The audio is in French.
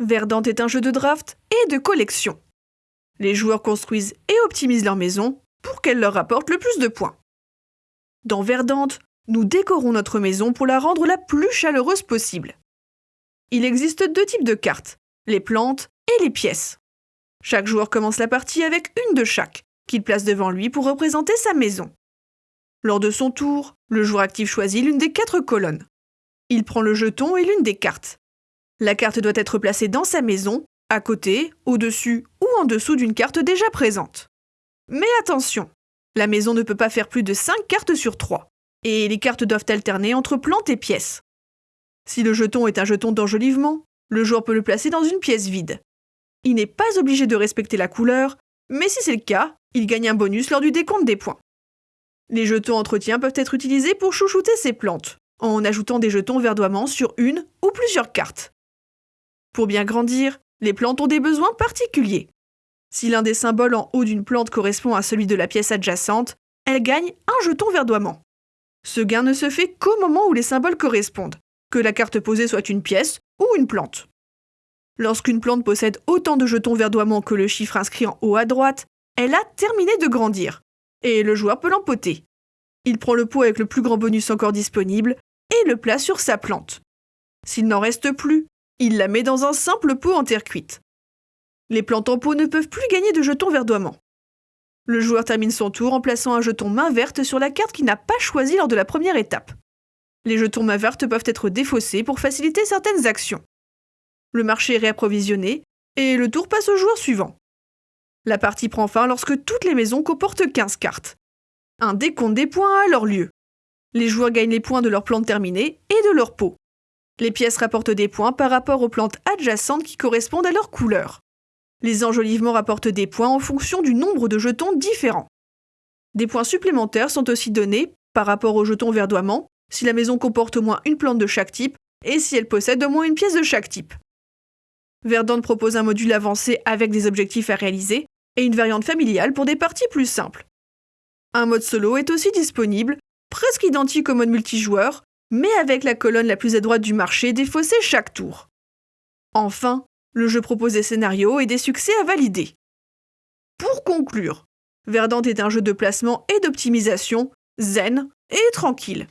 Verdant est un jeu de draft et de collection. Les joueurs construisent et optimisent leur maison pour qu'elle leur rapporte le plus de points. Dans Verdante, nous décorons notre maison pour la rendre la plus chaleureuse possible. Il existe deux types de cartes, les plantes et les pièces. Chaque joueur commence la partie avec une de chaque, qu'il place devant lui pour représenter sa maison. Lors de son tour, le joueur actif choisit l'une des quatre colonnes. Il prend le jeton et l'une des cartes. La carte doit être placée dans sa maison, à côté, au-dessus ou en dessous d'une carte déjà présente. Mais attention, la maison ne peut pas faire plus de 5 cartes sur 3, et les cartes doivent alterner entre plantes et pièces. Si le jeton est un jeton d'enjolivement, le joueur peut le placer dans une pièce vide. Il n'est pas obligé de respecter la couleur, mais si c'est le cas, il gagne un bonus lors du décompte des points. Les jetons entretien peuvent être utilisés pour chouchouter ses plantes, en ajoutant des jetons verdoiements sur une ou plusieurs cartes. Pour bien grandir, les plantes ont des besoins particuliers. Si l'un des symboles en haut d'une plante correspond à celui de la pièce adjacente, elle gagne un jeton verdoiement. Ce gain ne se fait qu'au moment où les symboles correspondent, que la carte posée soit une pièce ou une plante. Lorsqu'une plante possède autant de jetons verdoiements que le chiffre inscrit en haut à droite, elle a terminé de grandir, et le joueur peut l'empoter. Il prend le pot avec le plus grand bonus encore disponible et le place sur sa plante. S'il n'en reste plus, il la met dans un simple pot en terre cuite. Les plantes en pot ne peuvent plus gagner de jetons verdoiements. Le joueur termine son tour en plaçant un jeton main verte sur la carte qu'il n'a pas choisie lors de la première étape. Les jetons main verte peuvent être défaussés pour faciliter certaines actions. Le marché est réapprovisionné et le tour passe au joueur suivant. La partie prend fin lorsque toutes les maisons comportent 15 cartes. Un décompte des points a alors lieu. Les joueurs gagnent les points de leurs plantes terminées et de leur pot. Les pièces rapportent des points par rapport aux plantes adjacentes qui correspondent à leur couleur. Les enjolivements rapportent des points en fonction du nombre de jetons différents. Des points supplémentaires sont aussi donnés par rapport aux jetons verdoiements si la maison comporte au moins une plante de chaque type et si elle possède au moins une pièce de chaque type. Verdant propose un module avancé avec des objectifs à réaliser et une variante familiale pour des parties plus simples. Un mode solo est aussi disponible, presque identique au mode multijoueur, mais avec la colonne la plus à droite du marché défaussée chaque tour. Enfin, le jeu propose des scénarios et des succès à valider. Pour conclure, Verdant est un jeu de placement et d'optimisation zen et tranquille.